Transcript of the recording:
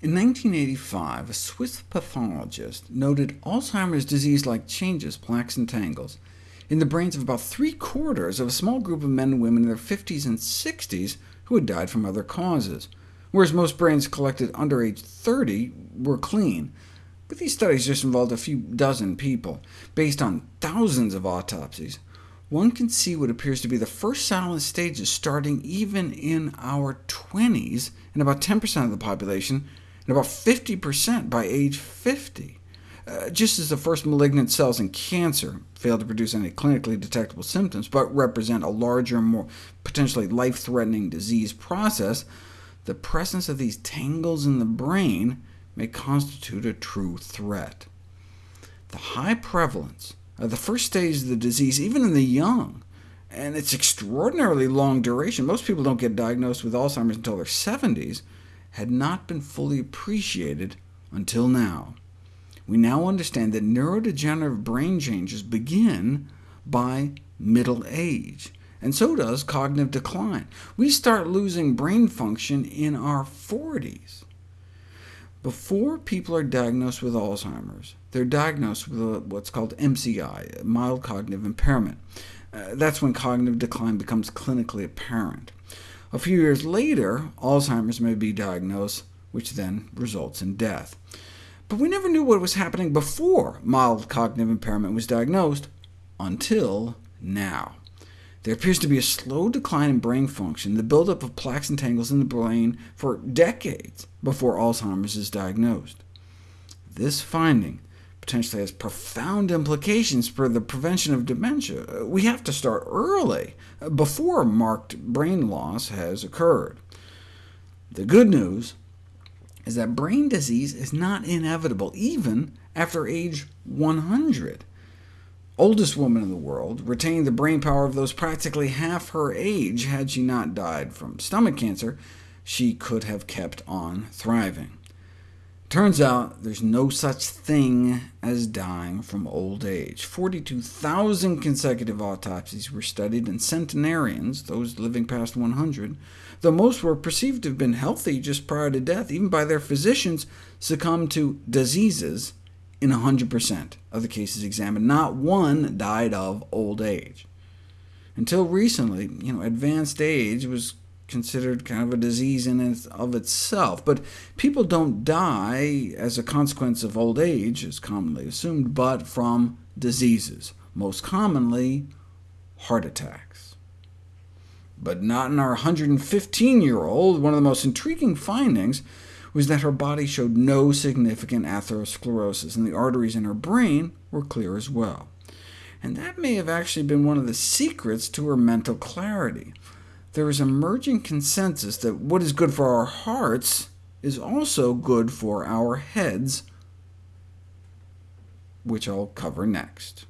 In 1985, a Swiss pathologist noted Alzheimer's disease-like changes, plaques and tangles, in the brains of about three-quarters of a small group of men and women in their 50s and 60s who had died from other causes, whereas most brains collected under age 30 were clean. But these studies just involved a few dozen people. Based on thousands of autopsies, one can see what appears to be the first silent stages starting even in our 20s, in about 10% of the population, and about 50% by age 50. Uh, just as the first malignant cells in cancer fail to produce any clinically detectable symptoms, but represent a larger, more potentially life-threatening disease process, the presence of these tangles in the brain may constitute a true threat. The high prevalence uh, the first stage of the disease, even in the young, and its extraordinarily long duration, most people don't get diagnosed with Alzheimer's until their 70s, had not been fully appreciated until now. We now understand that neurodegenerative brain changes begin by middle age, and so does cognitive decline. We start losing brain function in our 40s. Before people are diagnosed with Alzheimer's, they're diagnosed with what's called MCI, mild cognitive impairment. Uh, that's when cognitive decline becomes clinically apparent. A few years later, Alzheimer's may be diagnosed, which then results in death. But we never knew what was happening before mild cognitive impairment was diagnosed, until now. There appears to be a slow decline in brain function, the buildup of plaques and tangles in the brain for decades before Alzheimer's is diagnosed. This finding potentially has profound implications for the prevention of dementia. We have to start early, before marked brain loss has occurred. The good news is that brain disease is not inevitable, even after age 100 oldest woman in the world, retained the brain power of those practically half her age had she not died from stomach cancer, she could have kept on thriving. Turns out there's no such thing as dying from old age. 42,000 consecutive autopsies were studied in centenarians, those living past 100, though most were perceived to have been healthy just prior to death, even by their physicians, succumbed to diseases in 100% of the cases examined. Not one died of old age. Until recently, you know, advanced age was considered kind of a disease in and of itself, but people don't die as a consequence of old age, as commonly assumed, but from diseases, most commonly heart attacks. But not in our 115-year-old. One of the most intriguing findings was that her body showed no significant atherosclerosis, and the arteries in her brain were clear as well. And that may have actually been one of the secrets to her mental clarity. There is emerging consensus that what is good for our hearts is also good for our heads, which I'll cover next.